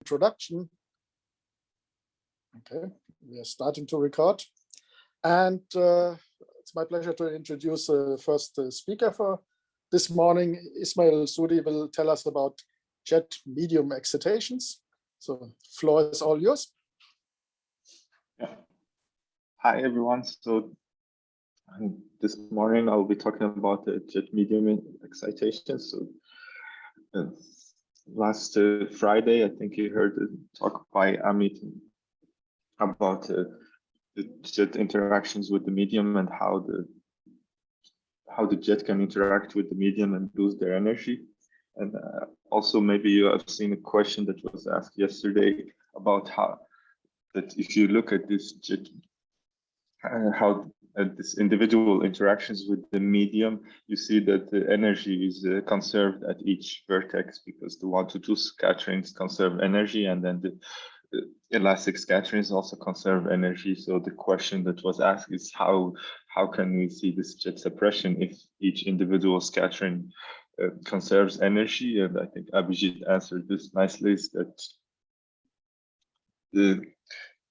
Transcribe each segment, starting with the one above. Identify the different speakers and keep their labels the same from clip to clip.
Speaker 1: introduction. Okay, we are starting to record. And uh, it's my pleasure to introduce the first uh, speaker for this morning. Ismail Soudi will tell us about jet medium excitations. So floor is all yours.
Speaker 2: Yeah. Hi, everyone. So um, this morning I'll be talking about the jet medium excitation. So uh, last uh, Friday, I think you heard a talk by Amit about uh, the jet interactions with the medium and how the how the jet can interact with the medium and lose their energy. And uh, also maybe you have seen a question that was asked yesterday about how that if you look at this jet, uh, how uh, this individual interactions with the medium, you see that the energy is uh, conserved at each vertex because the one to two scatterings conserve energy and then the, the elastic scatterings also conserve energy. So the question that was asked is how how can we see this jet suppression if each individual scattering uh, conserves energy? And I think Abhijit answered this nicely is that the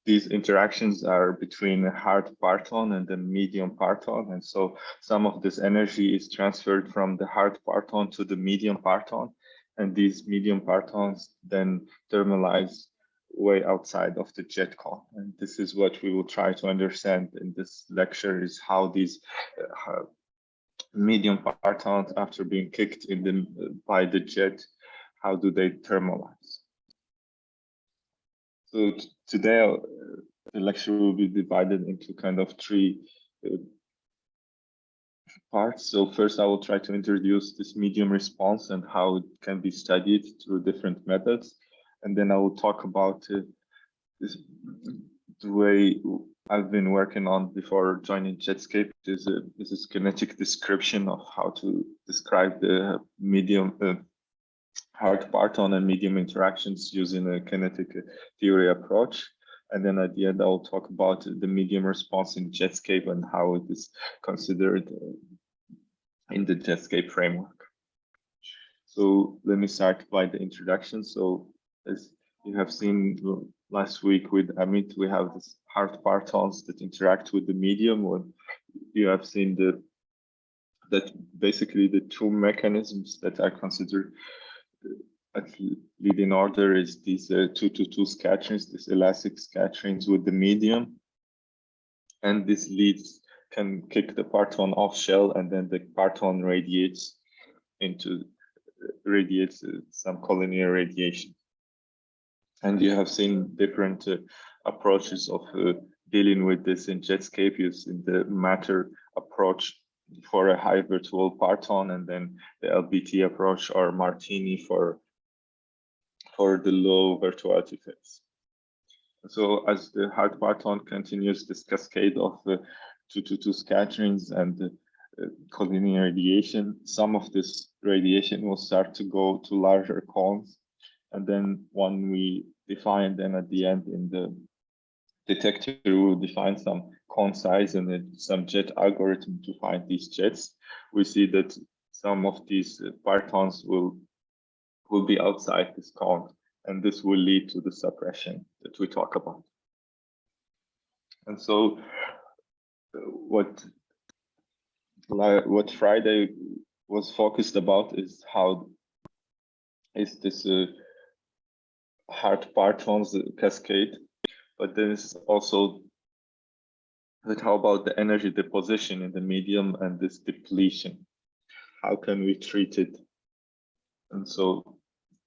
Speaker 2: these interactions are between the hard parton and the medium parton. And so some of this energy is transferred from the hard parton to the medium parton. And these medium partons then thermalize way outside of the jet cone. And this is what we will try to understand in this lecture is how these uh, medium partons after being kicked in the, by the jet, how do they thermalize? So today the lecture will be divided into kind of three uh, parts. So first I will try to introduce this medium response and how it can be studied through different methods. And then I will talk about uh, this, the way I've been working on before joining Jetscape is a, is a kinetic description of how to describe the medium uh, hard parton and medium interactions using a kinetic theory approach. And then at the end, I'll talk about the medium response in Jetscape and how it is considered in the Jetscape framework. So let me start by the introduction. So as you have seen last week with Amit, we have this hard partons that interact with the medium. When you have seen the that basically the two mechanisms that are considered at leading order is these uh, two to two scatterings, these elastic scatterings with the medium. And this leads can kick the parton off shell and then the parton radiates into radiates uh, some collinear radiation. And you have seen different uh, approaches of uh, dealing with this in Jetscape using the matter approach for a high virtual parton and then the LBT approach or Martini for for the low virtuality phase. So as the hard parton continues this cascade of the 222 scatterings and uh, collinear radiation, some of this radiation will start to go to larger cones. And then when we define then at the end in the detector, we will define some cone size and then some jet algorithm to find these jets. We see that some of these uh, partons will will be outside this cone, and this will lead to the suppression that we talk about. And so what what Friday was focused about is how is this uh, hard partons cascade, but then it's also that how about the energy deposition in the medium and this depletion? How can we treat it? And so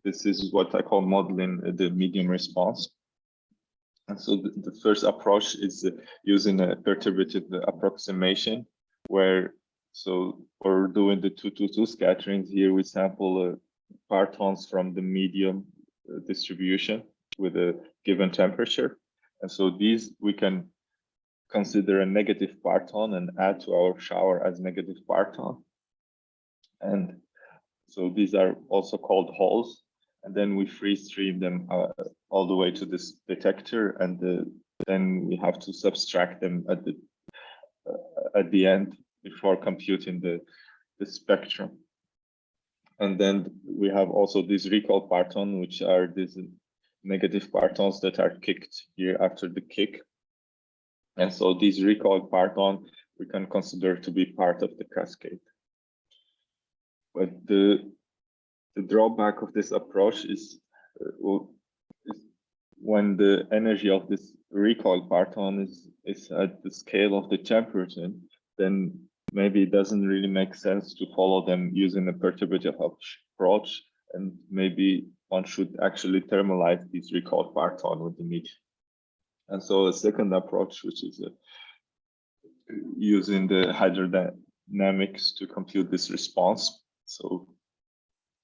Speaker 2: this is what I call modeling the medium response. And so the, the first approach is uh, using a perturbative approximation where so we're doing the 222 scatterings here we sample uh, partons from the medium uh, distribution with a given temperature. And so these we can consider a negative parton and add to our shower as negative parton. And so these are also called holes. And then we free stream them uh, all the way to this detector. And the, then we have to subtract them at the uh, at the end before computing the, the spectrum. And then we have also these recoil parton, which are these negative partons that are kicked here after the kick. And so these recoiled parton we can consider to be part of the cascade. But the, the drawback of this approach is, uh, is when the energy of this recoil parton is, is at the scale of the temperature, then maybe it doesn't really make sense to follow them using a perturbative approach and maybe one should actually thermalize these recoil parton with the medium. And so a second approach, which is uh, using the hydrodynamics to compute this response. So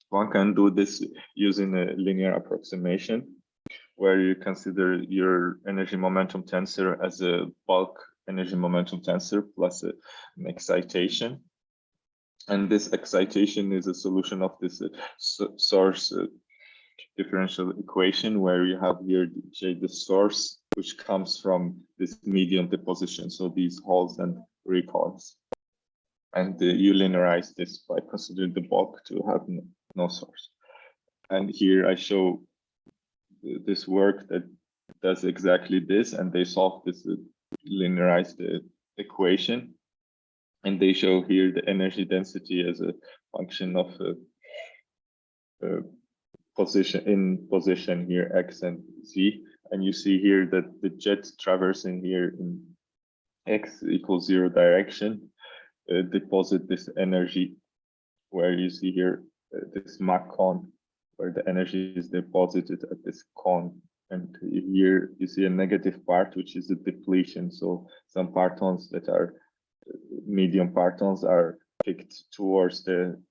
Speaker 2: one can do this using a linear approximation where you consider your energy momentum tensor as a bulk energy momentum tensor plus a, an excitation. And this excitation is a solution of this uh, source uh, differential equation where you have here J, the source, which comes from this medium deposition. So these holes and recoils. And uh, you linearize this by considering the bulk to have no, source. And here I show this work that does exactly this, and they solve this uh, linearized equation. And they show here the energy density as a function of uh, uh, position in position here x and z. And you see here that the jet traversing here in x equals zero direction uh, deposit this energy where you see here uh, this Mach cone where the energy is deposited at this cone and here you see a negative part which is the depletion. So some partons that are medium partons are kicked towards the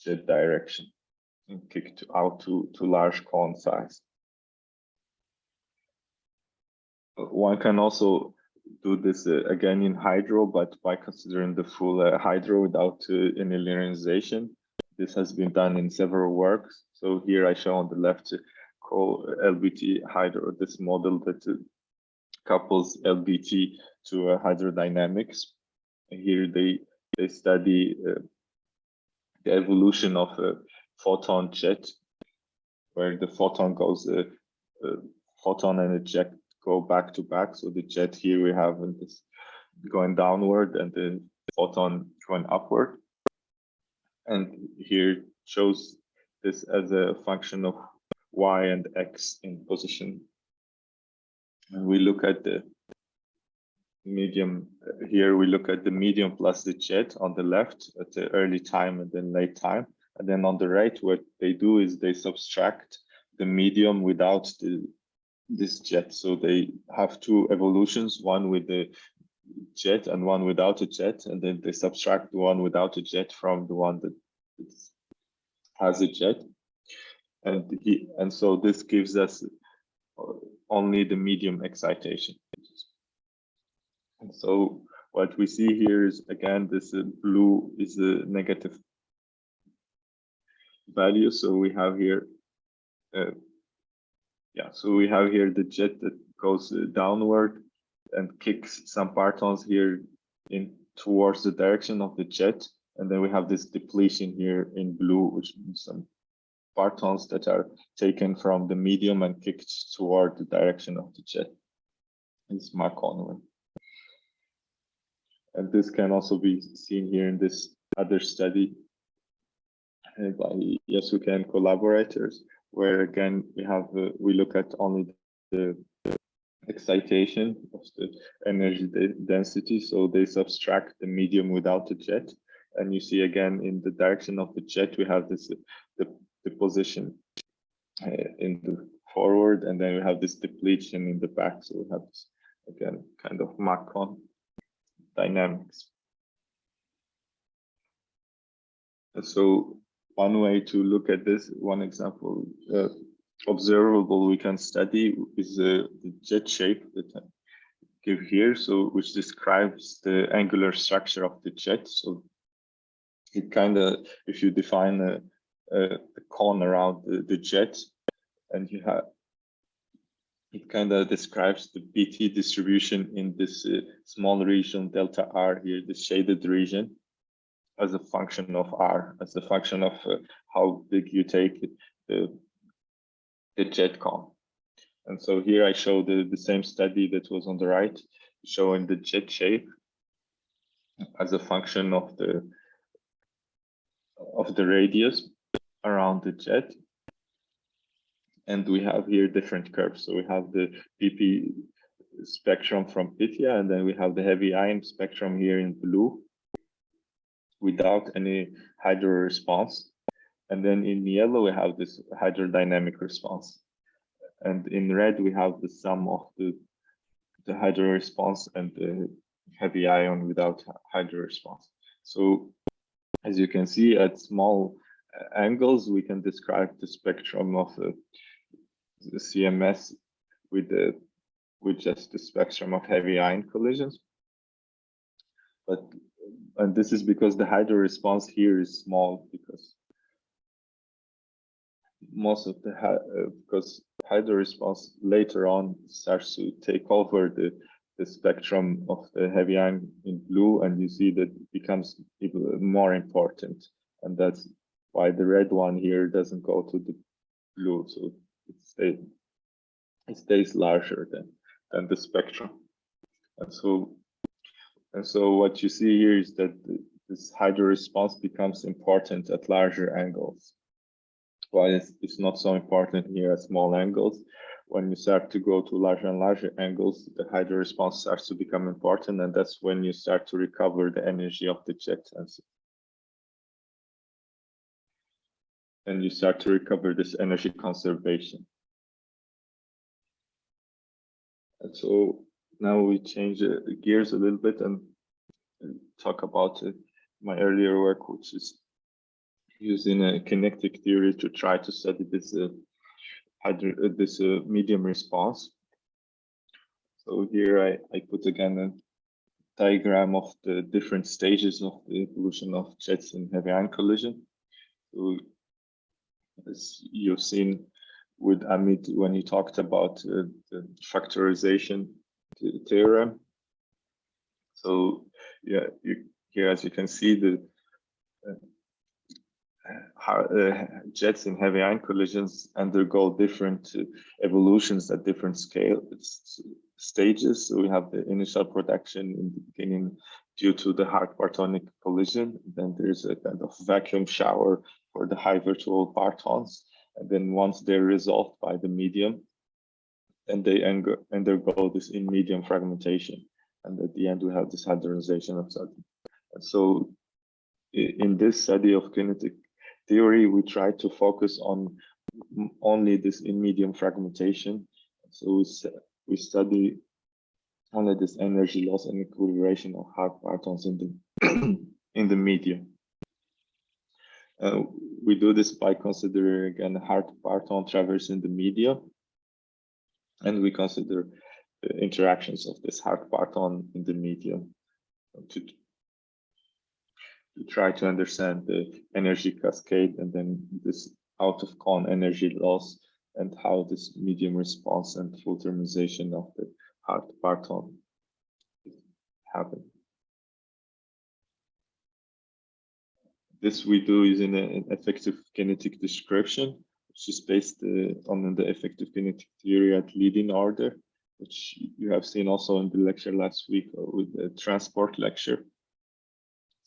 Speaker 2: jet direction and kicked out to to large cone size. One can also do this uh, again in hydro but by considering the full uh, hydro without uh, any linearization this has been done in several works. So here I show on the left call LBT hydro, this model that couples LBT to uh, hydrodynamics. Here they they study uh, the evolution of a photon jet, where the photon goes, uh, photon and a jet go back to back. So the jet here we have this going downward and the photon going upward and here shows this as a function of y and x in position. And we look at the medium here we look at the medium plus the jet on the left at the early time and then late time and then on the right what they do is they subtract the medium without the this jet so they have two evolutions one with the jet and one without a jet, and then they subtract the one without a jet from the one that has a jet. And he and so this gives us only the medium excitation. And so what we see here is again this uh, blue is a negative value. So we have here, uh, yeah. So we have here the jet that goes uh, downward and kicks some partons here in towards the direction of the jet. And then we have this depletion here in blue, which means some partons that are taken from the medium and kicked toward the direction of the jet. It's Mark Conway. And this can also be seen here in this other study uh, by Yasuki and collaborators, where again we have uh, we look at only the, the excitation of the energy density. So they subtract the medium without the jet. And you see again in the direction of the jet, we have this the, the position uh, in the forward, and then we have this depletion in the back. So we have this again kind of Mach cone dynamics. So one way to look at this, one example uh, observable we can study is uh, the jet shape that I give here, so which describes the angular structure of the jet. So it kind of, if you define a, a cone around the, the, jet, and you have, it kind of describes the pT distribution in this uh, small region delta R here, the shaded region, as a function of R, as a function of uh, how big you take the the jet cone. And so here I show the, the same study that was on the right, showing the jet shape as a function of the of the radius around the jet. And we have here different curves. So we have the PP spectrum from Pythia, and then we have the heavy ion spectrum here in blue without any hydro response. And then in yellow, we have this hydrodynamic response. And in red, we have the sum of the, the hydro response and the heavy ion without hydro response. So as you can see at small uh, angles, we can describe the spectrum of uh, the CMS with the with just the spectrum of heavy ion collisions. But and this is because the hydro response here is small because most of the uh, because hydro response later on starts to take over the the spectrum of the heavy ion in blue and you see that it becomes more important. And that's why the red one here doesn't go to the blue so it stays it stays larger than than the spectrum. And so and so what you see here is that this hydro response becomes important at larger angles while it's, it's not so important here at small angles when you start to go to larger and larger angles, the hydro response starts to become important, and that's when you start to recover the energy of the jet. And you start to recover this energy conservation. And so now we change uh, gears a little bit and, talk about uh, my earlier work, which is using a kinetic theory to try to study this uh, this uh, medium response. So here I, I put again a diagram of the different stages of the evolution of jets in heavy ion collision. So as you've seen with Amit when he talked about the factorization theorem. So yeah, you, here as you can see the uh, uh, jets in heavy ion collisions undergo different uh, evolutions at different scale stages. So we have the initial production in the beginning due to the hard partonic collision. Then there's a kind of vacuum shower for the high virtual partons. And then once they're resolved by the medium, then they undergo this in medium fragmentation. And at the end, we have this hadronization of. And so in this study of kinetic theory, we try to focus on only this in medium fragmentation. So we, study only this energy loss and equilibration of hard partons in the in the medium. Uh, we do this by considering again hard parton traversing the media, and we consider the interactions of this hard parton in the medium to to try to understand the energy cascade and then this out of cone energy loss and how this medium response and full thermalization of the hard parton happen. This we do using an effective kinetic description, which is based uh, on the effective kinetic theory at leading order, which you have seen also in the lecture last week uh, with the transport lecture.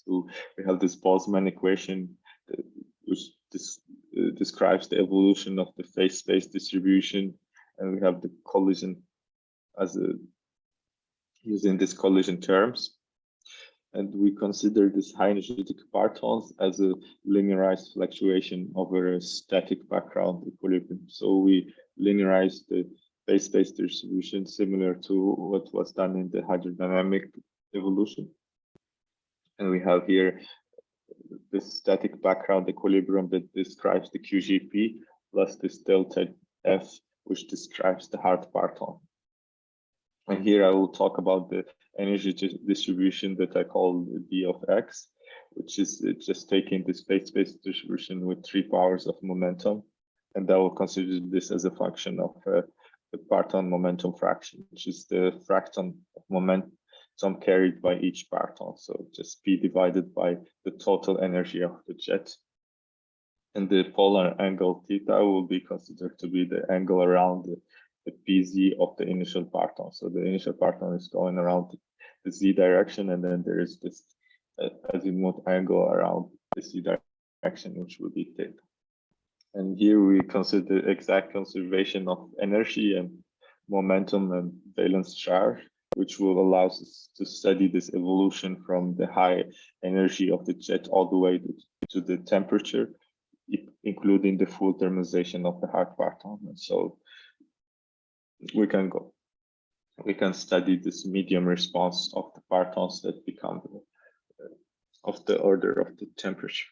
Speaker 2: So we have this Boltzmann equation uh, which this, uh, describes the evolution of the phase space distribution, and we have the collision as a using these collision terms. And we consider this high energetic partons as a linearized fluctuation over a static background equilibrium. So we linearize the phase space distribution similar to what was done in the hydrodynamic evolution. And we have here this static background equilibrium that describes the QGP plus this delta F, which describes the hard parton. And here I will talk about the energy distribution that I call D of X, which is just taking the phase-space distribution with three powers of momentum. And I will consider this as a function of uh, the parton momentum fraction, which is the fraction of moment some carried by each parton. So just P divided by the total energy of the jet. And the polar angle theta will be considered to be the angle around the, the PZ of the initial parton. So the initial parton is going around the Z direction, and then there is this uh, azimuth angle around the Z direction, which will be theta. And here we consider exact conservation of energy and momentum and valence charge, which will allow us to study this evolution from the high energy of the jet all the way to, to the temperature, including the full thermalization of the hard parton. And so we can go, we can study this medium response of the partons that become uh, of the order of the temperature.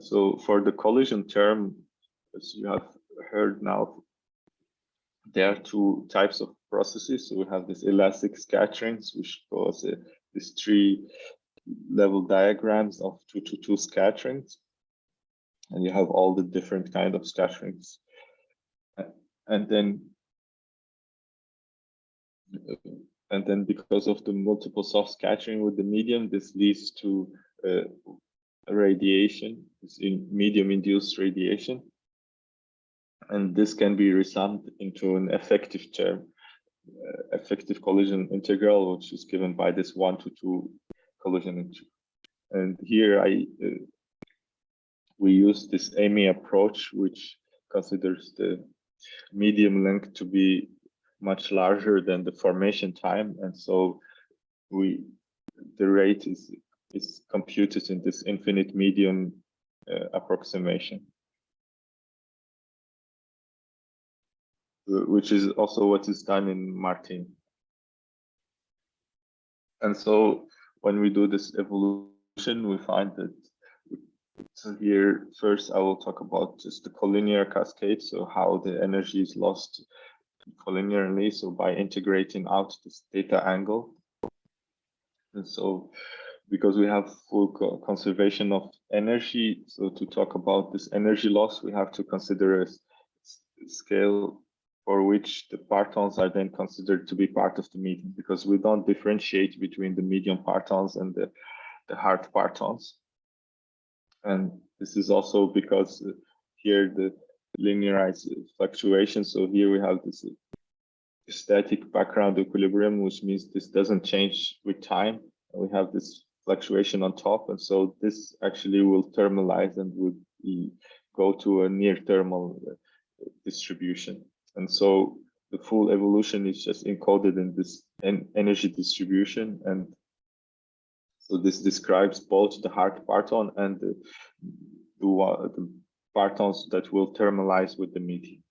Speaker 2: So for the collision term, as you have heard now, there are two types of processes. So we have this elastic scatterings, which cause uh, these tree level diagrams of two to two scatterings. And you have all the different kind of scatterings. And then and then because of the multiple soft scattering with the medium, this leads to uh, radiation, it's in medium induced radiation. And this can be resummed into an effective term, uh, effective collision integral, which is given by this one to two collision integral. And here I uh, we use this AMY approach, which considers the medium length to be much larger than the formation time. And so we the rate is is computed in this infinite medium uh, approximation. Which is also what is done in Martini. And so when we do this evolution, we find that so here first I will talk about just the collinear cascade, so how the energy is lost collinearly, so by integrating out this theta angle. And so because we have full co conservation of energy, so to talk about this energy loss, we have to consider a scale for which the partons are then considered to be part of the medium, because we don't differentiate between the medium partons and the, the hard partons. And this is also because uh, here the linearized fluctuation. So here we have this static background equilibrium, which means this doesn't change with time. We have this fluctuation on top, and so this actually will thermalize and would go to a near thermal uh, distribution. And so the full evolution is just encoded in this en energy distribution. And so this describes both the hard parton and the, the, the partons that will thermalize with the medium.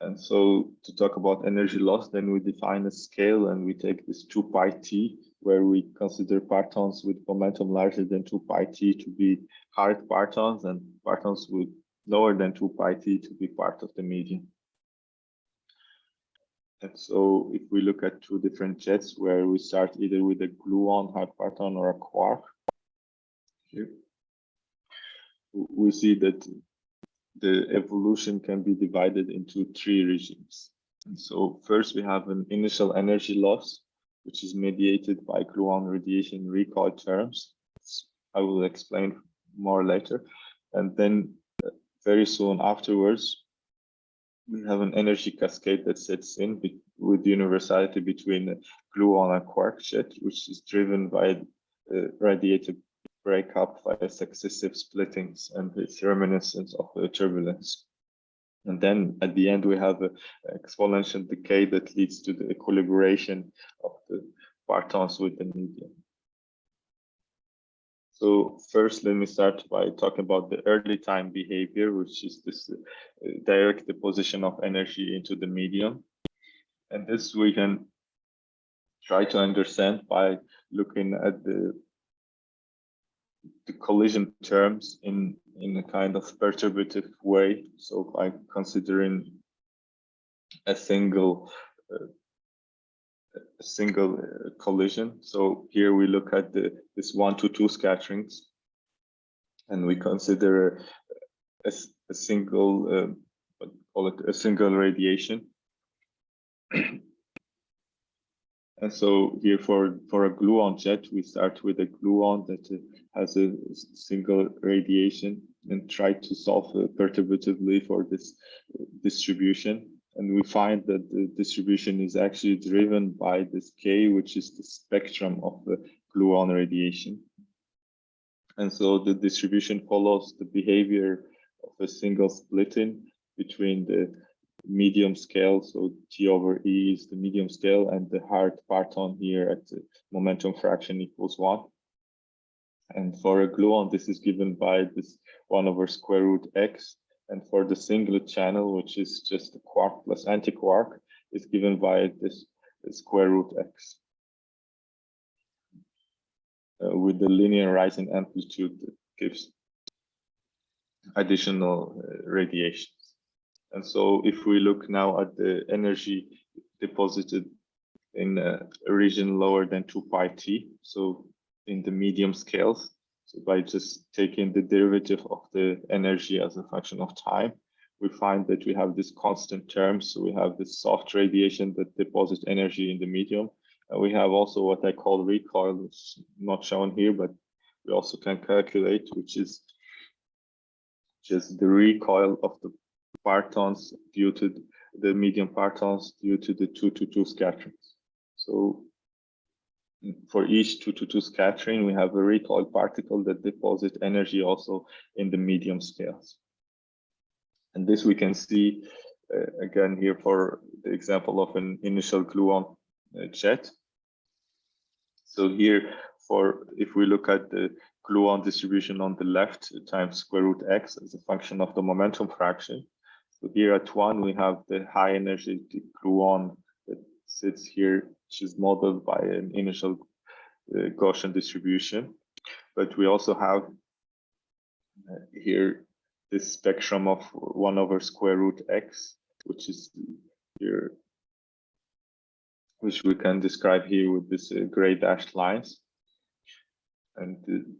Speaker 2: And so to talk about energy loss, then we define a scale and we take this 2 pi t, where we consider partons with momentum larger than 2 pi t to be hard partons and partons with lower than 2 pi t to be part of the medium. And so if we look at two different jets where we start either with a gluon hard parton or a quark, here, we see that the evolution can be divided into three regimes. So first we have an initial energy loss, which is mediated by gluon radiation recoil terms. I will explain more later. And then uh, very soon afterwards, we have an energy cascade that sets in with universality between gluon and quark jet, which is driven by the radiated breakup via successive splittings and it's reminiscent of the turbulence. And then at the end, we have an exponential decay that leads to the equilibration of the partons with the medium. So first, let me start by talking about the early time behavior, which is this uh, direct deposition of energy into the medium. And this we can try to understand by looking at the the collision terms in in a kind of perturbative way. So by considering a single uh, a single uh, collision. So here we look at the this one to two scatterings, and we consider a, a single uh, call it a single radiation. And so here for, for a gluon jet, we start with a gluon that has a single radiation and try to solve uh, perturbatively for this uh, distribution. And we find that the distribution is actually driven by this K, which is the spectrum of the gluon radiation. And so the distribution follows the behavior of a single splitting between the medium scale, so T over E is the medium scale, and the hard parton here at the momentum fraction equals one. And for a gluon, this is given by this one over square root x. And for the singlet channel, which is just a quark plus antiquark, is given by this square root x. Uh, with the linear rising amplitude that gives additional uh, radiations. And so if we look now at the energy deposited in a region lower than 2 pi t, so in the medium scales, so by just taking the derivative of the energy as a function of time, we find that we have this constant term. So we have this soft radiation that deposits energy in the medium. And we have also what I call recoil, which is not shown here, but we also can calculate, which is just the recoil of the partons due to the medium partons due to the 2 to 2 scatterings. So for each 2 to 2 scattering, we have a recoil particle that deposits energy also in the medium scales. And this we can see uh, again here for the example of an initial gluon uh, jet. So here for if we look at the gluon distribution on the left times square root x as a function of the momentum fraction. Here at one, we have the high energy gluon that sits here, which is modeled by an initial uh, Gaussian distribution. But we also have uh, here this spectrum of one over square root x, which is here, which we can describe here with this uh, gray dashed lines. And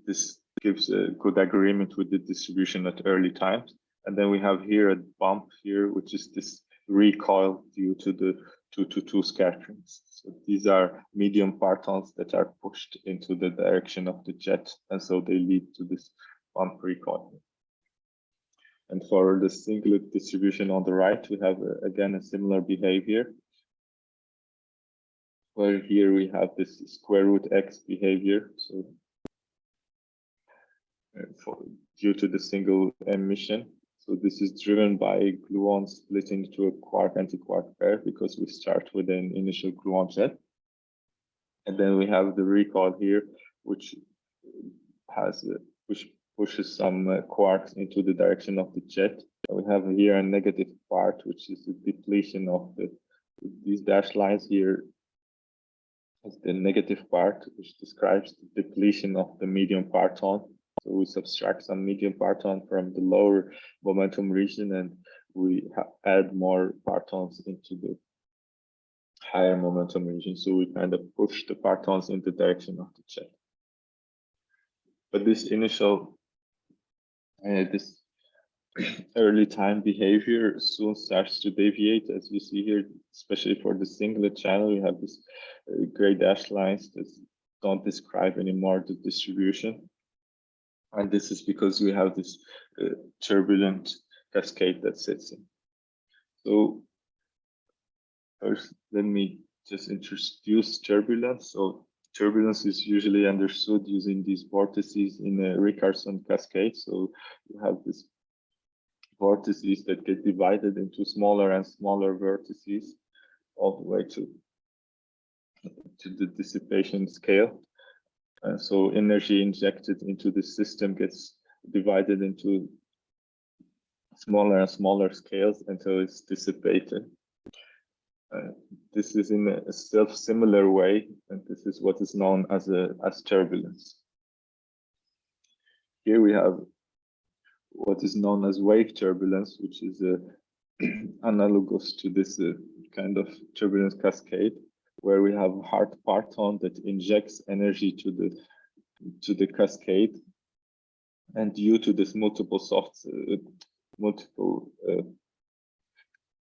Speaker 2: this gives a good agreement with the distribution at early times. And then we have here a bump here, which is this recoil due to the 2 to 2 scatterings. So these are medium partons that are pushed into the direction of the jet, and so they lead to this bump recoil. And for the singlet distribution on the right, we have uh, again a similar behavior. Where here we have this square root x behavior. So uh, for, due to the single emission. So this is driven by gluon splitting into a quark anti-quark pair because we start with an initial gluon jet. And then we have the recoil here, which has which pushes some uh, quarks into the direction of the jet. We have here a negative part, which is the depletion of the these dashed lines here is the negative part, which describes the depletion of the medium parton so we subtract some medium parton from the lower momentum region and we add more partons into the higher momentum region. So we kind of push the partons in the direction of the jet. But this initial, uh, this early time behavior soon starts to deviate as you see here, especially for the singlet channel, we have this uh, gray dashed lines that don't describe anymore the distribution. And this is because we have this uh, turbulent cascade that sits in. So first, let me just introduce turbulence. So turbulence is usually understood using these vortices in a Richardson cascade. So you have these vortices that get divided into smaller and smaller vortices all the way to, to the dissipation scale. Uh, so energy injected into the system gets divided into smaller and smaller scales until it's dissipated. Uh, this is in a self-similar way, and this is what is known as a as turbulence. Here we have what is known as wave turbulence, which is uh, analogous to this uh, kind of turbulence cascade where we have hard parton that injects energy to the to the cascade and due to this multiple soft uh, multiple uh,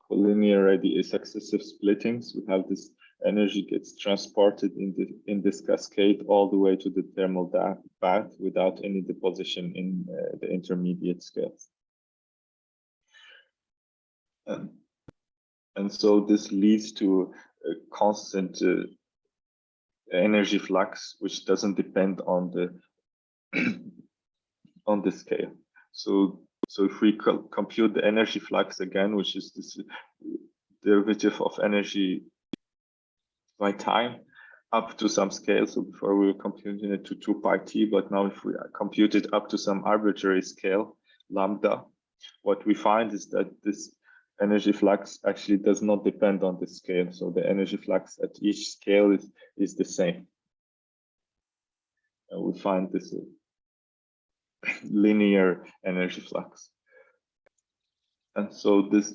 Speaker 2: linear radial successive splittings. We have this energy gets transported in the in this cascade all the way to the thermal bath without any deposition in uh, the intermediate scales. Um, and so this leads to a constant uh, energy flux, which doesn't depend on the on the scale. So so if we compute the energy flux again, which is this derivative of energy by time up to some scale. So before we were computing it to 2 pi t, but now if we compute it up to some arbitrary scale, lambda, what we find is that this energy flux actually does not depend on the scale. So the energy flux at each scale is, is the same. And we find this uh, linear energy flux. And so this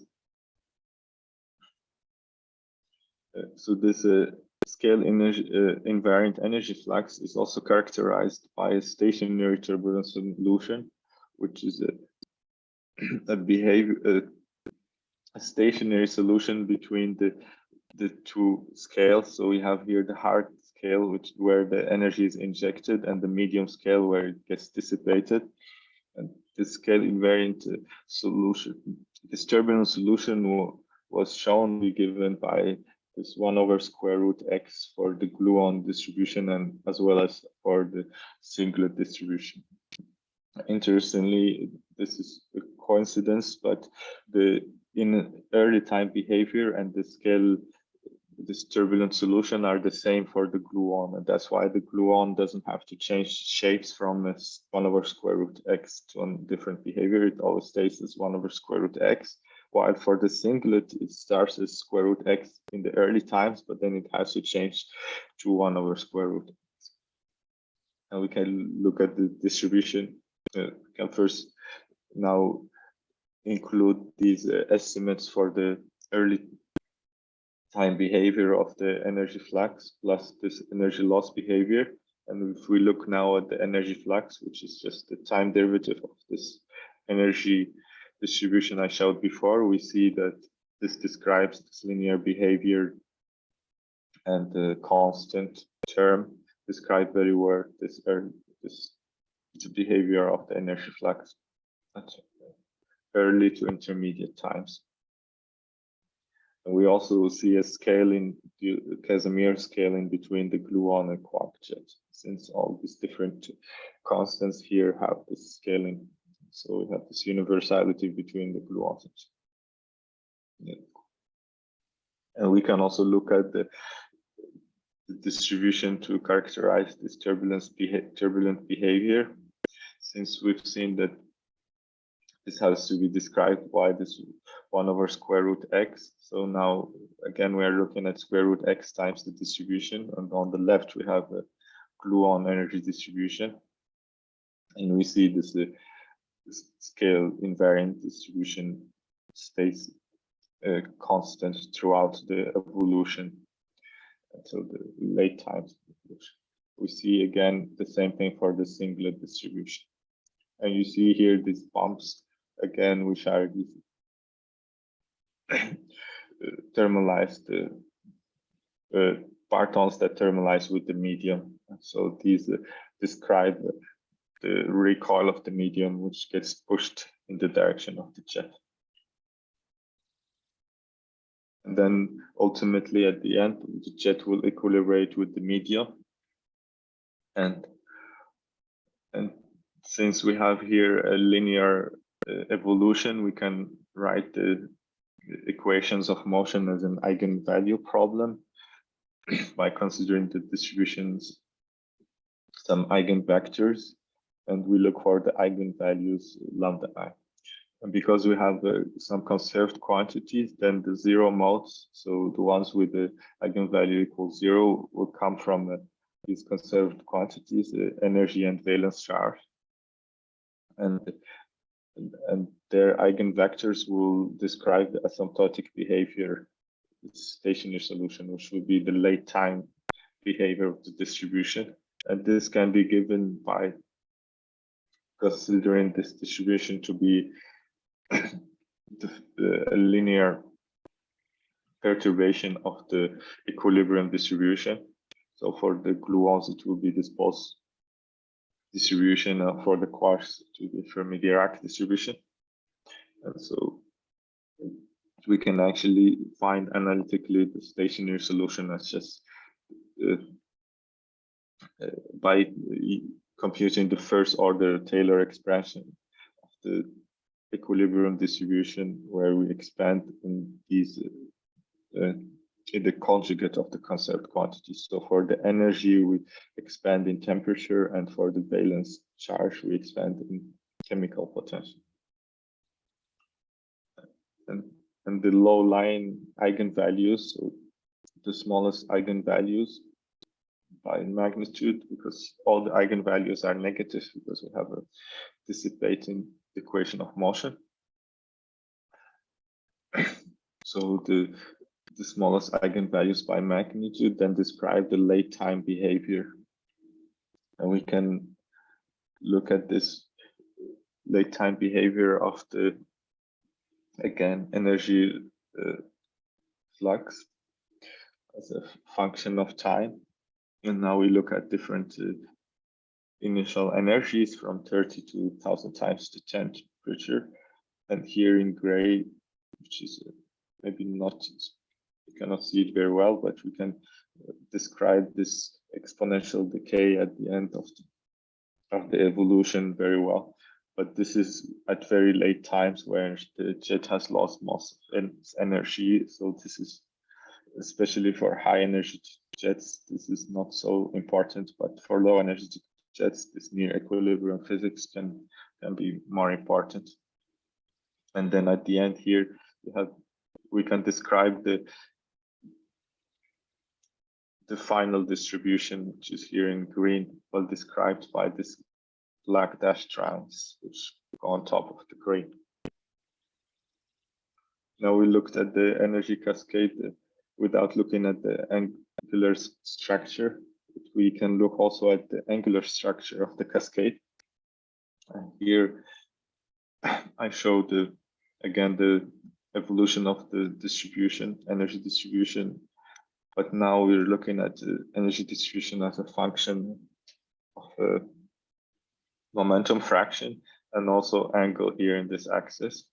Speaker 2: uh, so this uh, scale energy, uh, invariant energy flux is also characterized by a stationary turbulence solution, which is a, a behavior a stationary solution between the the two scales. So we have here the hard scale, which where the energy is injected, and the medium scale where it gets dissipated. And this scale invariant uh, solution, this turbulence solution was shown be given by this one over square root x for the gluon distribution and as well as for the singlet distribution. Interestingly, this is a coincidence, but the in early time behavior and the scale this turbulent solution are the same for the gluon and that's why the gluon doesn't have to change shapes from 1 over square root x to a different behavior. It always stays as 1 over square root x while for the singlet it starts as square root x in the early times but then it has to change to 1 over square root. X and we can look at the distribution. Uh, can first now include these uh, estimates for the early time behavior of the energy flux plus this energy loss behavior. And if we look now at the energy flux, which is just the time derivative of this energy distribution I showed before, we see that this describes this linear behavior and the constant term describe very well this, this behavior of the energy flux. That's early to intermediate times. And we also see a scaling, Casimir scaling between the gluon and quark jet, since all these different constants here have this scaling. So we have this universality between the gluons. And we can also look at the, the distribution to characterize this turbulence beha turbulent behavior, since we've seen that this has to be described by this 1 over square root x. So now, again, we are looking at square root x times the distribution. And on the left, we have a gluon energy distribution. And we see this, uh, scale invariant distribution stays uh, constant throughout the evolution until the late times. We see again the same thing for the singlet distribution. And you see here these bumps again, which are these thermalized uh, uh, partons that thermalize with the medium. So these uh, describe the recoil of the medium, which gets pushed in the direction of the jet. And then ultimately at the end, the jet will equilibrate with the medium. And, and since we have here a linear evolution, we can write the equations of motion as an eigenvalue problem by considering the distributions, some eigenvectors, and we look for the eigenvalues lambda i. And because we have uh, some conserved quantities, then the zero modes, so the ones with the eigenvalue equals zero, will come from uh, these conserved quantities, uh, energy and valence charge. And and their eigenvectors will describe the asymptotic behavior stationary solution, which would be the late time behavior of the distribution. And this can be given by considering this distribution to be a linear perturbation of the equilibrium distribution. So for the gluons, it will be this Bose distribution. Uh, for the quarks, it will be Fermi-Dirac distribution. And so we can actually find analytically the stationary solution as just uh, uh, by computing the first order Taylor expression of the equilibrium distribution where we expand in these uh, the conjugate of the conserved quantity. So for the energy, we expand in temperature, and for the valence charge, we expand in chemical potential. And, and the low-lying eigenvalues, so the smallest eigenvalues by magnitude, because all the eigenvalues are negative because we have a dissipating equation of motion. so the the smallest eigenvalues by magnitude then describe the late time behavior. And we can look at this late time behavior of the, again, energy uh, flux as a function of time. And now we look at different uh, initial energies from 30 to 1000 times the temperature. And here in gray, which is uh, maybe not you cannot see it very well, but we can uh, describe this exponential decay at the end of the, of the evolution very well. But this is at very late times where the jet has lost most of its energy. So this is especially for high energy jets, this is not so important, but for low energy jets, this near equilibrium physics can, can be more important. And then at the end here, you have we can describe the the final distribution, which is here in green, well described by this black dashed lines, which go on top of the green. Now we looked at the energy cascade uh, without looking at the angular structure. We can look also at the angular structure of the cascade. And here I show the again the evolution of the distribution, energy distribution but now we're looking at the energy distribution as a function of a momentum fraction and also angle here in this axis,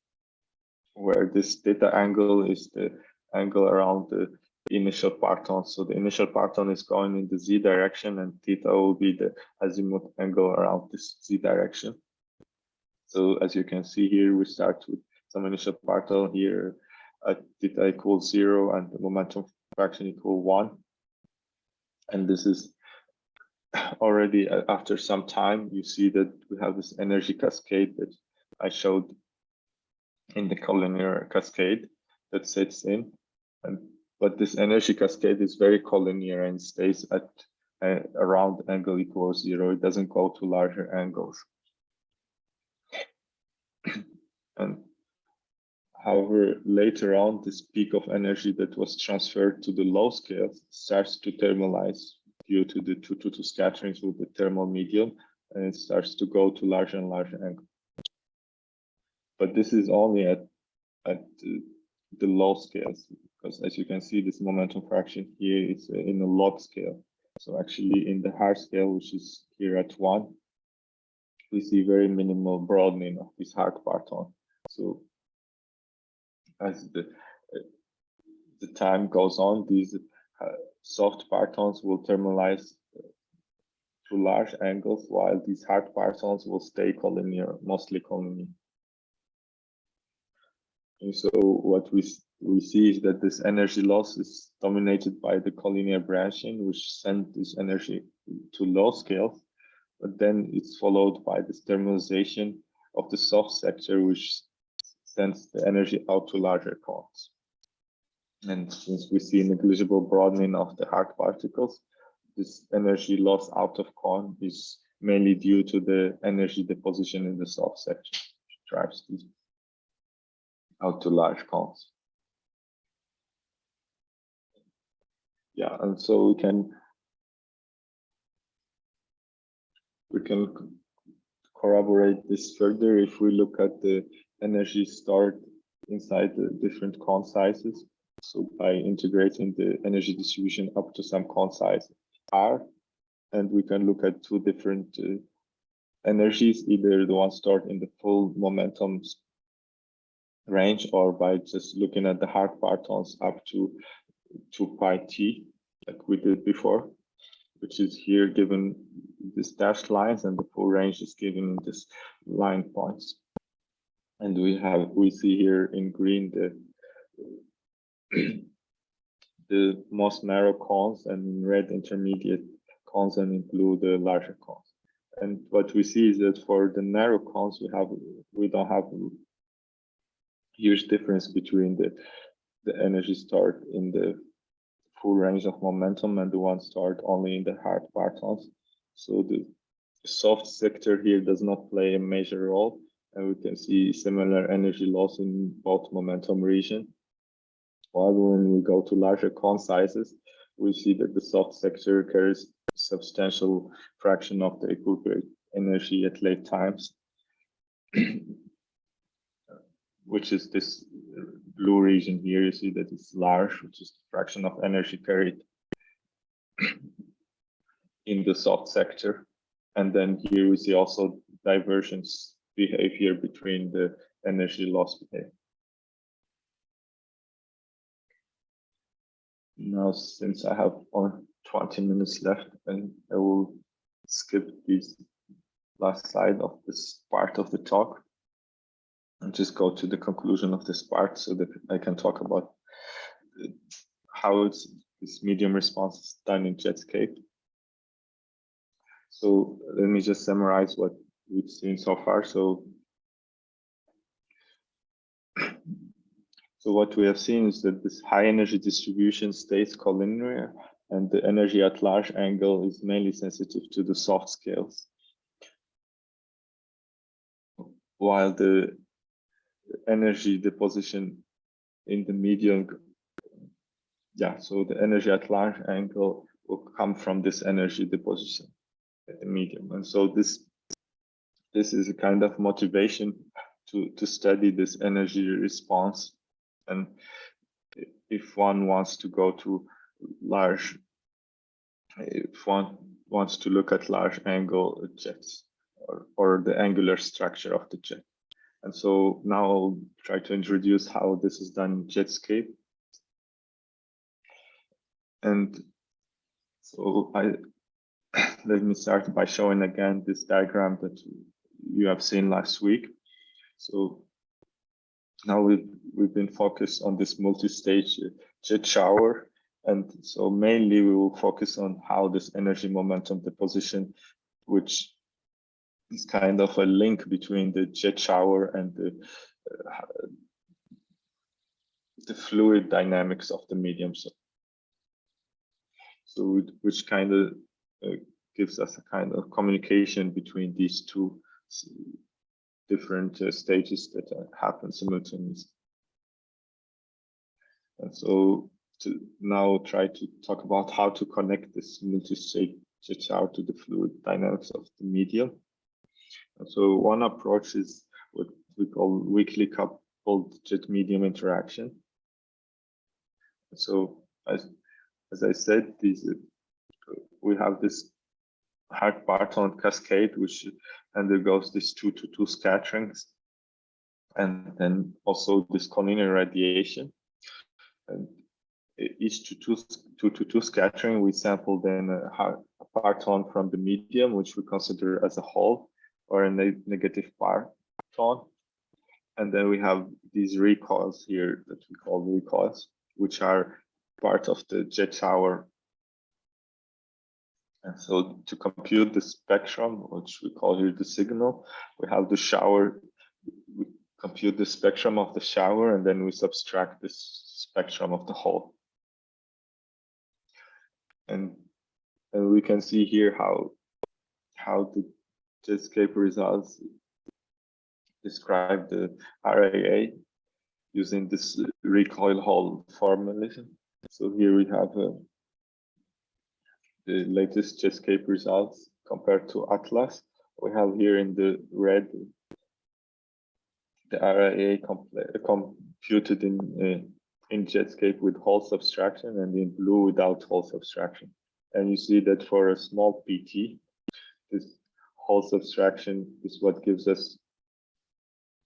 Speaker 2: where this theta angle is the angle around the initial parton. So the initial parton is going in the z direction and theta will be the azimuth angle around this z direction. So as you can see here, we start with some initial parton here at theta equals zero and the momentum fraction equal one. And this is already uh, after some time, you see that we have this energy cascade that I showed in the collinear cascade that sets in. And but this energy cascade is very collinear and stays at uh, around angle equals zero. It doesn't go to larger angles. and However, later on, this peak of energy that was transferred to the low scale starts to thermalize due to the 222 scatterings with the thermal medium, and it starts to go to larger and larger angle. But this is only at, at the, the low scales, because as you can see, this momentum fraction here is in a log scale. So actually in the hard scale, which is here at one, we see very minimal broadening of this hard parton. So as the the time goes on, these uh, soft partons will thermalize uh, to large angles, while these hard partons will stay collinear, mostly collinear. And so what we we see is that this energy loss is dominated by the collinear branching, which sends this energy to low scales, but then it's followed by this thermalization of the soft sector, which sends the energy out to larger cones. And since we see negligible broadening of the hard particles, this energy loss out of cone is mainly due to the energy deposition in the soft section, which drives these out to large cones. Yeah, and so we can we can corroborate this further if we look at the energy stored inside the different cone sizes. So by integrating the energy distribution up to some cone size R, and we can look at two different uh, energies, either the one stored in the full momentum range or by just looking at the hard partons up to 2 pi t, like we did before, which is here given this dashed lines and the full range is given in this line points. And we have, we see here in green the the most narrow cones and in red intermediate cones and in blue the larger cones. And what we see is that for the narrow cones, we have we don't have huge difference between the the energy stored in the full range of momentum and the one stored only in the hard partons. So the soft sector here does not play a major role, and we can see similar energy loss in both momentum region. While when we go to larger cone sizes, we see that the soft sector carries substantial fraction of the equilibrium energy at late times, which is this blue region here. You see that it's large, which is the fraction of energy carried in the soft sector. And then here we see also divergence behavior between the energy loss behavior. Now, since I have only 20 minutes left, and I will skip this last slide of this part of the talk and just go to the conclusion of this part so that I can talk about uh, how it's, this medium response is done in Jetscape. So let me just summarize what we've seen so far. So, so what we have seen is that this high energy distribution stays collinear and the energy at large angle is mainly sensitive to the soft scales. While the energy deposition in the medium, yeah, so the energy at large angle will come from this energy deposition at the medium. And so this this is a kind of motivation to, to study this energy response. And if one wants to go to large, if one wants to look at large angle jets or, or the angular structure of the jet. And so now I'll try to introduce how this is done in Jetscape. And so I let me start by showing again this diagram that you have seen last week. So now we've, we've been focused on this multi-stage jet shower. And so mainly we will focus on how this energy momentum deposition, which is kind of a link between the jet shower and the, uh, the fluid dynamics of the medium. So, so which kind of uh, gives us a kind of communication between these two different uh, stages that happen simultaneously. And so to now try to talk about how to connect this multi-stage shower to the fluid dynamics of the medium. And so one approach is what we call weakly coupled jet medium interaction. So as, as I said, these, uh, we have this hard parton cascade, which undergoes these two to two scatterings, and then also this collinear radiation. And each to two, two to two scattering, we sample then a, a parton from the medium, which we consider as a hole or a ne negative parton. And then we have these recoils here that we call recoils, which are part of the jet shower and so to compute the spectrum, which we call here the signal, we have the shower, we compute the spectrum of the shower, and then we subtract this spectrum of the hole. And, and we can see here how, how the Jetscape results describe the RAA using this recoil hole formalism. So here we have a the latest Jetscape results compared to Atlas. We have here in the red the RAA computed in uh, in Jetscape with hole subtraction and in blue without hole subtraction. And you see that for a small pT, this hole subtraction is what gives us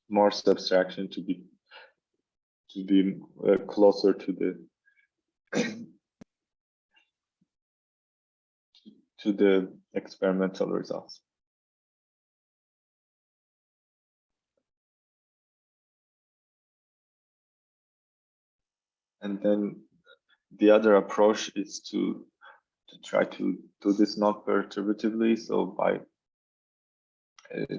Speaker 2: more subtraction to be to be uh, closer to the to the experimental results. And then the other approach is to to try to do this non-perturbatively. So by uh,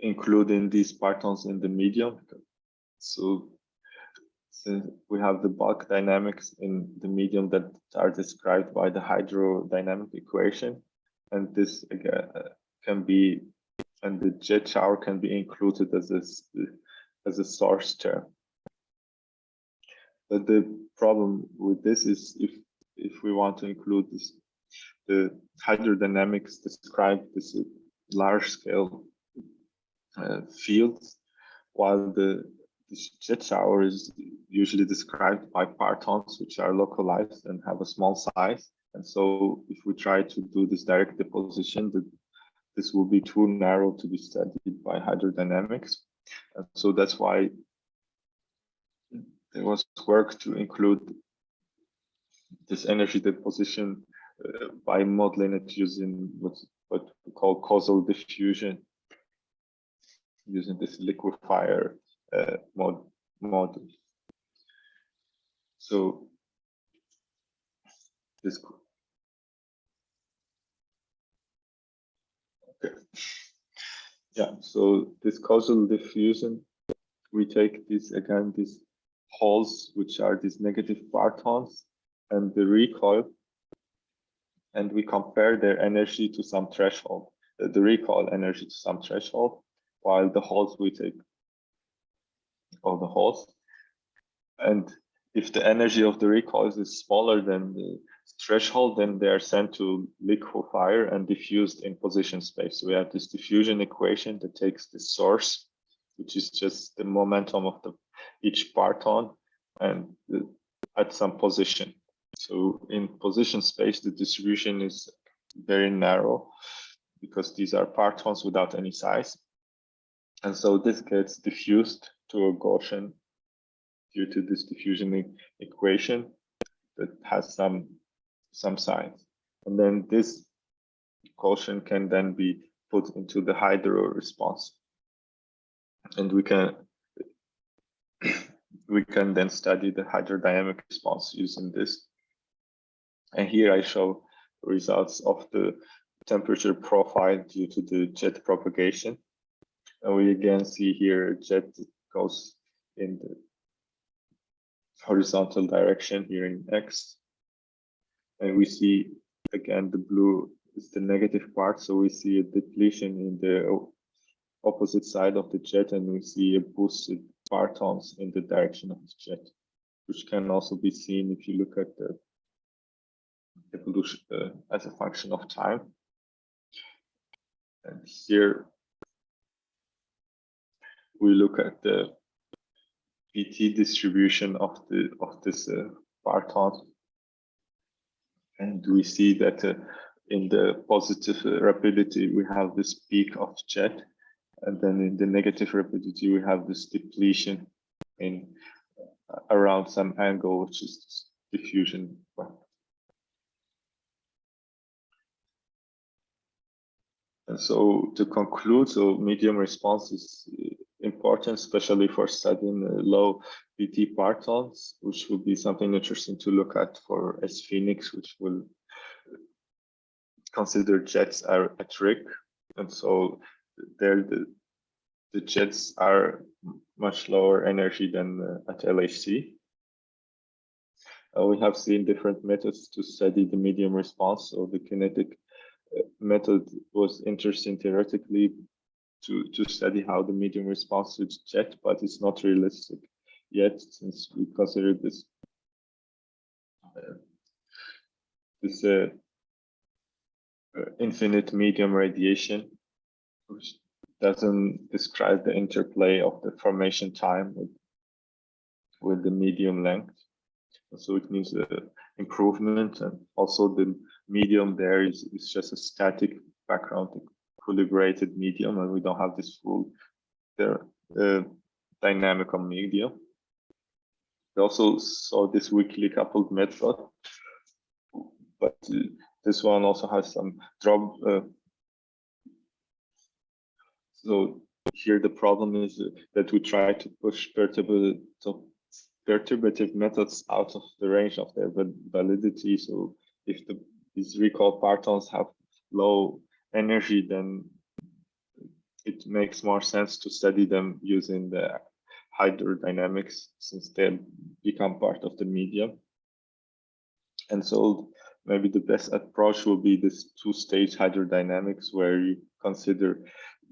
Speaker 2: including these partons in the medium. So since we have the bulk dynamics in the medium that are described by the hydrodynamic equation, and this again uh, can be, and the jet shower can be included as a, as a source term. But the problem with this is if if we want to include this, the hydrodynamics describe this large scale uh, fields, while the, the jet shower is usually described by partons which are localized and have a small size. And so if we try to do this direct deposition, the, this will be too narrow to be studied by hydrodynamics. And so that's why there was work to include this energy deposition uh, by modeling it using what's what we call causal diffusion using this liquefier uh, mod model. So this okay. Yeah, so this causal diffusion, we take this again, these holes, which are these negative partons, and the recoil, and we compare their energy to some threshold, the recoil energy to some threshold, while the holes we take of the holes. And if the energy of the recoils is smaller than the threshold, then they are sent to liquefier and diffused in position space. So we have this diffusion equation that takes the source, which is just the momentum of the each parton and the, at some position. So in position space, the distribution is very narrow because these are partons without any size. And so this gets diffused to a Gaussian due to this diffusion e equation that has some some signs. And then this Gaussian can then be put into the hydro response. And we can we can then study the hydrodynamic response using this. And here I show results of the temperature profile due to the jet propagation. And we again see here jet goes in the horizontal direction here in X. And we see again the blue is the negative part. So we see a depletion in the opposite side of the jet and we see a boosted partons in the direction of the jet, which can also be seen if you look at the evolution uh, as a function of time. And here we look at the pT distribution of the of this uh, parton, and we see that uh, in the positive uh, rapidity we have this peak of jet, and then in the negative rapidity we have this depletion in uh, around some angle, which is diffusion. And so to conclude, so medium response is important, especially for studying low pT partons, which would be something interesting to look at for sPHENIX, which will consider jets at RHIC. And so there the, the jets are much lower energy than uh, at LHC. Uh, we have seen different methods to study the medium response. So the kinetic uh, method was interesting theoretically, to, to study how the medium responds to jet, but it's not realistic yet since we consider this uh, this uh, uh, infinite medium radiation, which doesn't describe the interplay of the formation time with with the medium length. So it means uh, improvement and also the medium there is, is just a static background equilibrated medium and we don't have this full uh, dynamical medium. We also saw this weakly coupled method, but this one also has some drop. Uh, so here the problem is that we try to push perturbative, perturbative methods out of the range of their validity. So if the, these recoil partons have low energy, then it makes more sense to study them using the hydrodynamics since they become part of the medium. And so maybe the best approach will be this two-stage hydrodynamics where you consider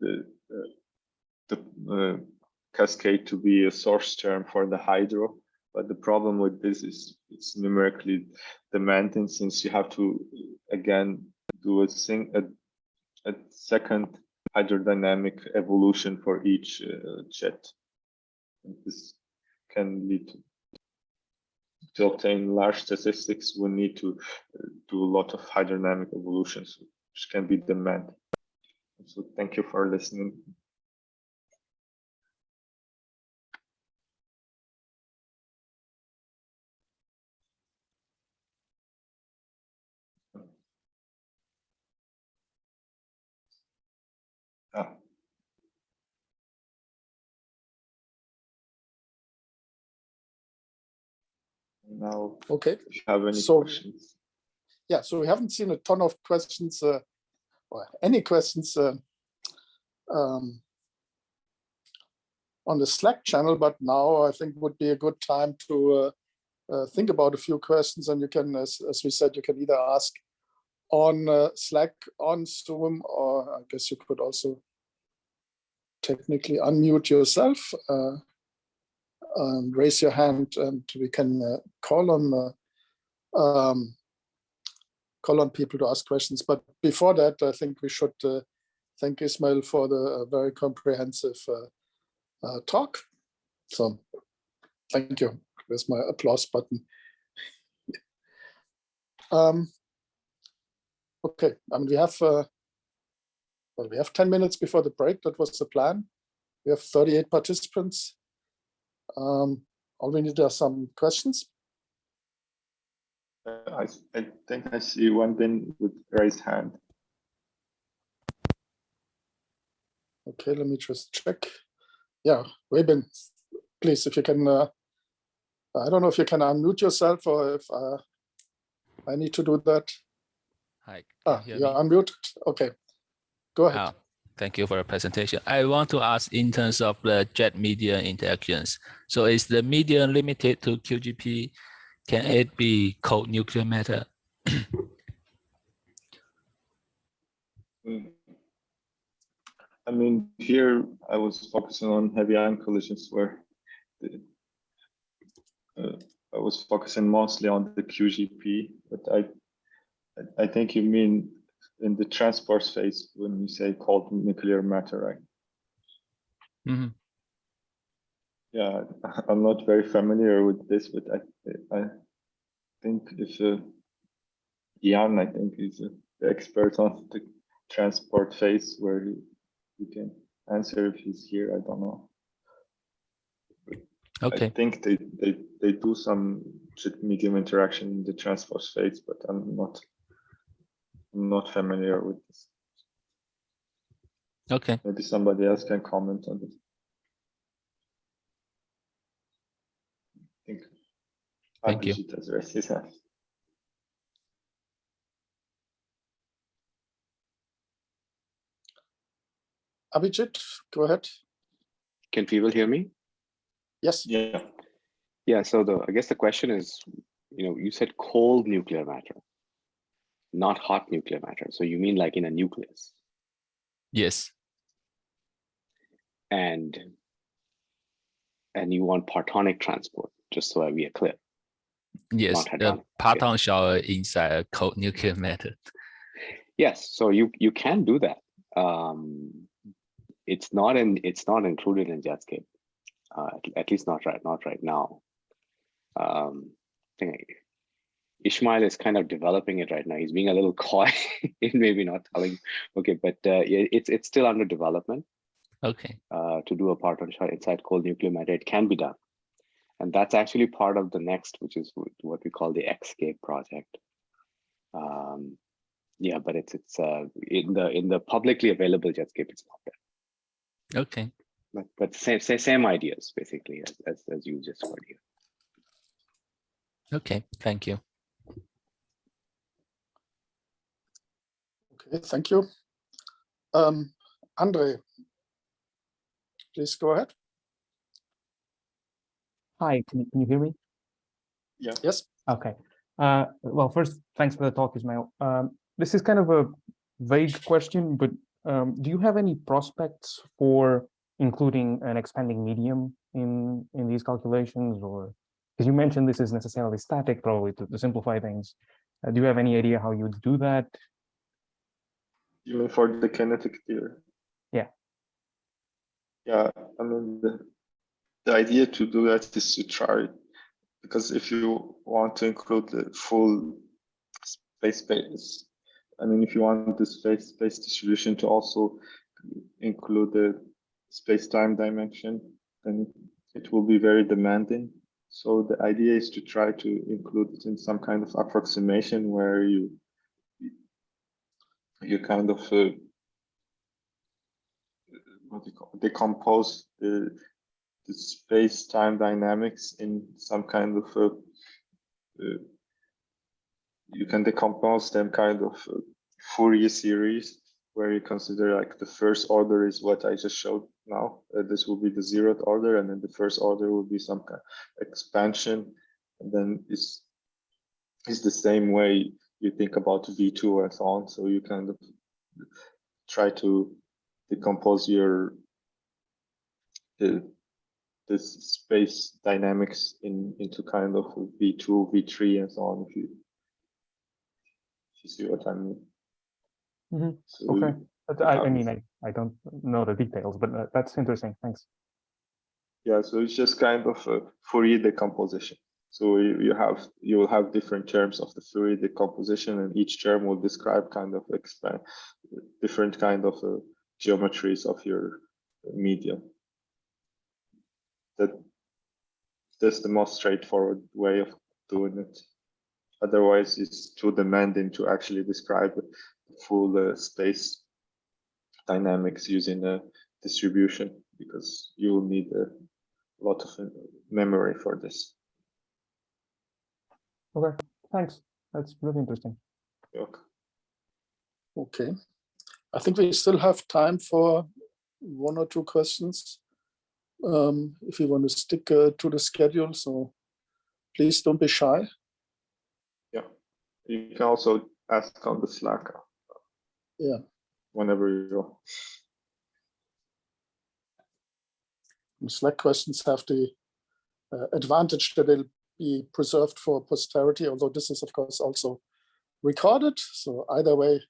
Speaker 2: the uh, the uh, cascade to be a source term for the hydro. But the problem with this is it's numerically demanding since you have to again do a, sing, a, a second hydrodynamic evolution for each uh, jet. This can lead to, to obtain large statistics. We need to uh, do a lot of hydrodynamic evolutions, which can be demanded. So thank you for listening. Now,
Speaker 1: Okay,
Speaker 2: if you have any
Speaker 1: So-
Speaker 2: questions.
Speaker 1: yeah, so we haven't seen a ton of questions uh, or any questions uh, um, on the Slack channel, but now I think would be a good time to uh, uh, think about a few questions and you can, as, as we said, you can either ask on uh, Slack, on Zoom, or I guess you could also technically unmute yourself uh, and raise your hand and we can uh, call on uh, um, call on people to ask questions. But before that, I think we should uh, thank Ismail for the uh, very comprehensive uh, uh, talk. So thank you. There's my applause button. um, okay, I mean, we have well, we have 10 minutes before the break. That was the plan. We have 38 participants. Um, all we need are some questions.
Speaker 2: Uh, I, I think I see one thing with raised hand.
Speaker 1: Okay, let me just check. Yeah, Weben, please, if you can, uh, I don't know if you can unmute yourself or if uh, I need to do that.
Speaker 3: Hi. can
Speaker 1: Ah,
Speaker 3: you hear
Speaker 1: you're
Speaker 3: me?
Speaker 1: unmuted. Okay, go ahead.
Speaker 3: Ah, Thank you for the presentation. I want to ask in terms of the jet media interactions. So is the media limited to QGP? Can it be cold nuclear matter?
Speaker 2: I mean, here I was focusing on heavy ion collisions where the, uh, I was focusing mostly on the QGP, but I- I think you mean in the transport phase when you say cold nuclear matter, right?
Speaker 3: Mhm.
Speaker 2: Yeah, I'm not very familiar with this, but I, I think if uh, Jan, I think is the expert on the transport phase where he, he can answer if he's here. I don't know.
Speaker 3: Okay, I
Speaker 2: think they, they, they do some medium interaction in the transport phase, but I'm not, not familiar with this.
Speaker 3: okay.
Speaker 2: Maybe somebody else can comment on this. I think
Speaker 3: Thank you.
Speaker 2: Abhijit has raised his hand.
Speaker 1: Abhijit, go ahead.
Speaker 4: Can people hear me?
Speaker 1: Yes,
Speaker 2: Yeah,
Speaker 4: Yeah, so the, I guess the question is, you know, you said cold nuclear matter, not hot nuclear matter. So you mean like in a nucleus
Speaker 3: Yes,
Speaker 4: and and you want partonic transport, just so I we are clear.
Speaker 3: yes. The
Speaker 4: okay.
Speaker 3: parton shower inside a cold nuclear matter.
Speaker 4: Yes, so you you can do that. Um, it's not in it's not included in Jetscape, uh, at, at least not right not right now. Um, I think Ishmael is kind of developing it right now. He's being a little coy in maybe not telling. Okay, but uh, it's it's still under development
Speaker 3: Okay.
Speaker 4: uh, to do a parton shower inside cold nuclear matter. It can be done, and that's actually part of the next, which is what we call the Xscape project. Um, yeah, but it's it's uh, in the in the publicly available Jetscape. It's not there,
Speaker 3: Okay.
Speaker 4: but but same same, same ideas basically as, as as you just heard here.
Speaker 3: Okay. Thank you.
Speaker 1: Okay, thank you. Um, Andre, please go ahead.
Speaker 5: Hi, can you, can you hear me? Yeah.
Speaker 1: Yes.
Speaker 5: Okay. Uh, well, first, thanks for the talk, Ismail. Um, this is kind of a vague question, but um, do you have any prospects for including an expanding medium in in these calculations, or because you mentioned this is necessarily static, probably to, to simplify things. Uh, do you have any idea how you would do that?
Speaker 2: You mean for the kinetic theory?
Speaker 5: Yeah.
Speaker 2: Yeah, I mean, the, the idea to do that is to try, because if you want to include the full phase space, I mean, if you want the phase space distribution to also include the space-time dimension, then it will be very demanding. So the idea is to try to include it in some kind of approximation where you you kind of uh, what you call decompose the the space-time dynamics in some kind of uh, uh, you can decompose them kind of uh, Fourier series where you consider like the first order is what I just showed now. Uh, this will be the zeroth order, and then the first order will be some kind of expansion, and then it's it's the same way you think about V2 and so on. So you kind of try to decompose your the this space dynamics in into kind of V2, V3, and so on. If you if you see what I mean.
Speaker 5: Mhm,
Speaker 2: So
Speaker 5: okay. I, I mean, I, I don't know the details, but uh, that's interesting. Thanks.
Speaker 2: Yeah, so it's just kind of a Fourier decomposition. So you, you have you will have different terms of the Fourier decomposition, and each term will describe kind of expand different kind of uh, geometries of your medium. That that's the most straightforward way of doing it. Otherwise, it's too demanding to actually describe the full uh, space dynamics using a distribution because you will need a lot of uh, memory for this.
Speaker 5: Okay, thanks. That's really interesting.
Speaker 2: Okay.
Speaker 1: Okay. I think we still have time for one or two questions. Um, if you want to stick uh, to the schedule, so please don't be shy.
Speaker 2: Yeah. You can also ask on the Slack.
Speaker 1: Yeah.
Speaker 2: Whenever you
Speaker 1: Slack questions have the uh, advantage that they'll be preserved for posterity, although this is of course also recorded. So either way,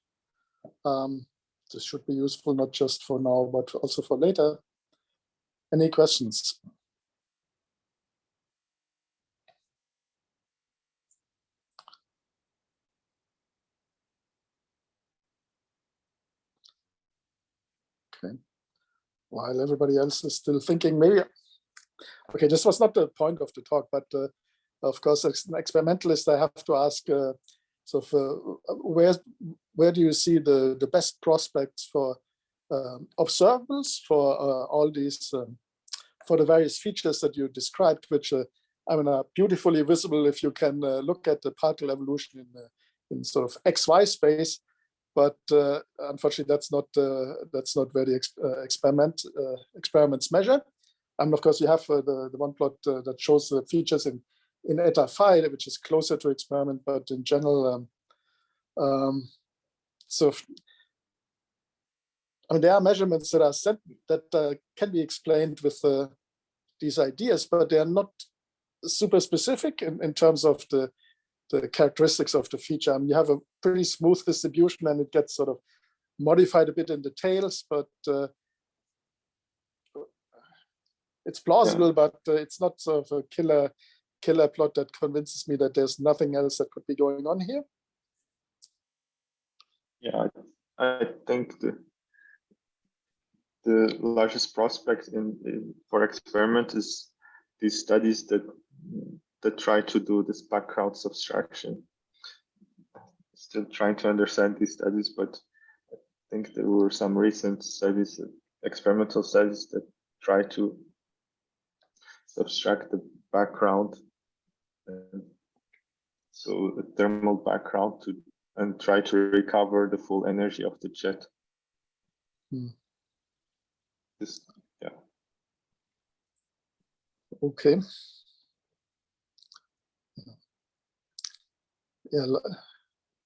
Speaker 1: um, this should be useful not just for now, but also for later. Any questions? Okay. While everybody else is still thinking, maybe Okay, this was not the point of the talk, but uh, of course, as an experimentalist, I have to ask, uh, uh, where where do you see the the best prospects for um, observables for uh, all these um, for the various features that you described, which uh, I mean are beautifully visible if you can uh, look at the particle evolution in in sort of XY space. But unfortunately, that's not that's not where the ex uh, experiment experiments measure. And of course, you have the, the one plot that shows the features in, in eta phi, which is closer to experiment, but in general, um, um, so I mean, there are measurements that are set that uh, can be explained with uh, these ideas, but they are not super specific in, in terms of the, the characteristics of the feature. I mean, you have a pretty smooth distribution and it gets sort of modified a bit in the tails, but uh, it's plausible, but uh, it's not sort of a killer killer plot that convinces me that there's nothing else that could be going on here.
Speaker 2: Yeah, I, think the the largest prospect in, in for experiment is these studies that that try to do this background subtraction. Still trying to understand these studies, but I think there were some recent studies, experimental studies that try to subtract the background, so a thermal background to and try to recover the full energy of the jet.
Speaker 1: Hmm.
Speaker 2: This, yeah.
Speaker 1: Okay. Yeah,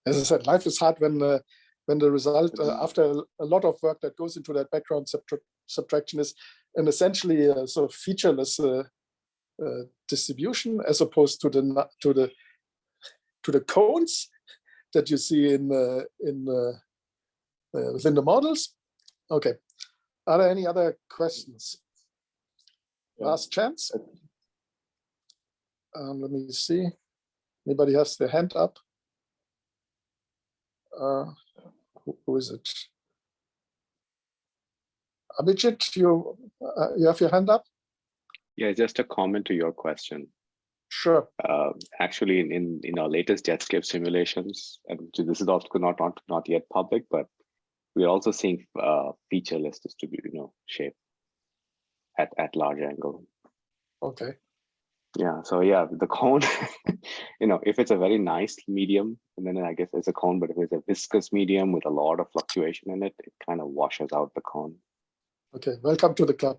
Speaker 1: as I said, life is hard when uh, when the result uh, after a- lot of work that goes into that background subtra- subtraction is an essentially uh, sort of featureless uh, distribution as opposed to the to the to the cones that you see in uh, in uh, uh, within the models. Okay, are there any other questions? Last chance. Um, let me see. Anybody has their hand up? Uh, who, who is it? Abhijit, you uh, you have your hand up?
Speaker 4: Yeah, just a comment to your question.
Speaker 1: Sure.
Speaker 4: Uh, actually, in, in in our latest Jetscape simulations, and this is also not not not yet public, but we are also seeing uh, featureless distribute, you know, shape at at large angle.
Speaker 1: Okay.
Speaker 4: Yeah. So yeah, the cone, you know, if it's a very nice medium, and then I guess it's a cone, but if it's a viscous medium with a lot of fluctuation in it, it kind of washes out the cone.
Speaker 1: Okay. Welcome to the club.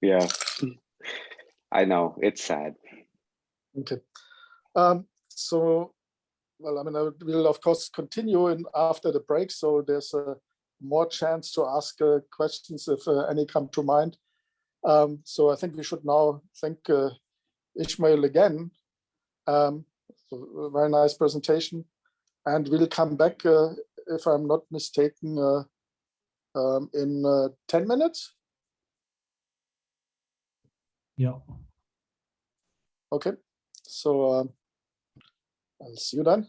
Speaker 4: Yeah. I know it's sad.
Speaker 1: Okay. Um, so, well, I mean, I will of course continue in after the break. So there's a more chance to ask uh, questions if uh, any come to mind. Um, so I think we should now thank uh, Ishmael again. Um, so very nice presentation, and we'll come back uh, if I'm not mistaken uh, um, in uh, ten minutes.
Speaker 6: Yeah.
Speaker 1: Okay. So um, I'll see you then.